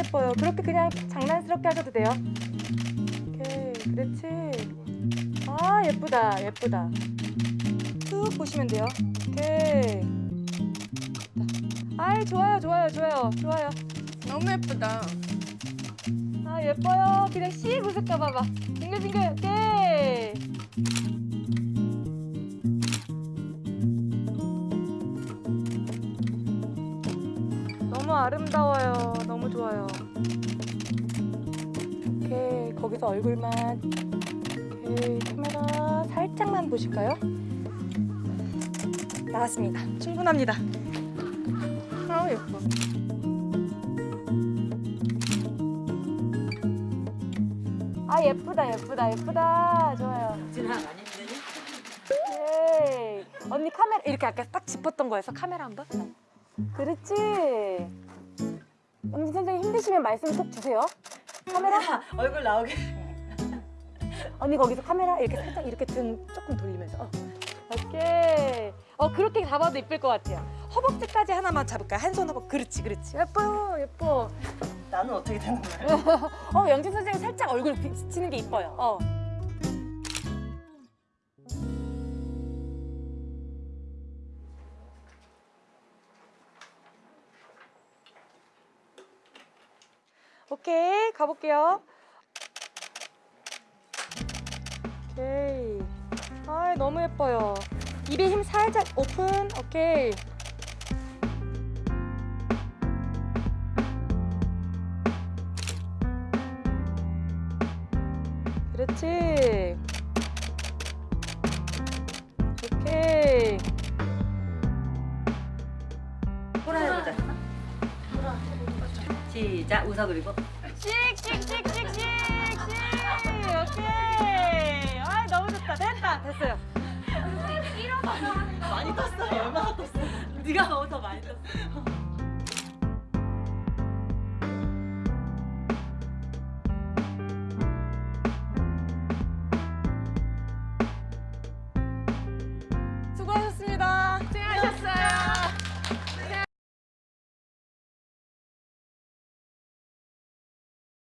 예뻐요. 그렇게 그냥 장난스럽게 하셔도 돼요. 오케이, 그렇지. 아, 예쁘다, 예쁘다. 쭉 보시면 돼요. 오케이. 아이, 좋아요, 좋아요, 좋아요, 좋아요. 너무 예쁘다. 아, 예뻐요. 그냥 씩 웃을까 봐봐. 빙글빙글, 오케이. 너무 아름다워요. 너무 좋아요. 오케이, 거기서 얼굴만. 오케이, 카메라 살짝만 보실까요? 나왔습니다. 충분합니다. 아 예뻐. 아, 예쁘다, 예쁘다, 예쁘다. 좋아요. 진아 많이 힘드니? 네. 언니 카메라 이렇게 아까 딱 짚었던 거에서 카메라 한번. 그렇지. 언니 선생님 힘드시면 말씀 꼭 주세요. 카메라. 얼굴 나오게. 언니 거기서 카메라 이렇게 살짝 이렇게 등 조금 돌리면서. 어. 오케이. 어 그렇게 잡아도 이쁠 것 같아요. 허벅지까지 하나만 잡을까요? 한손 허벅. 그렇지, 그렇지. 예뻐요, 예뻐. 나는 어떻게 되는 거야? 어 영진 선생님 살짝 얼굴 비치는 게 이뻐요. 어. 오케이 가볼게요. 오케이. 아 너무 예뻐요. 입에 힘 살짝 오픈. 오케이. 그렇지. 시작 웃어 그리고. 씩씩씩씩씩씩. 오케이. 아 너무 좋다. 됐다. 됐어요. 많이 떴어. 얼마나 떴어? 네가 너무 더 많이 떴어.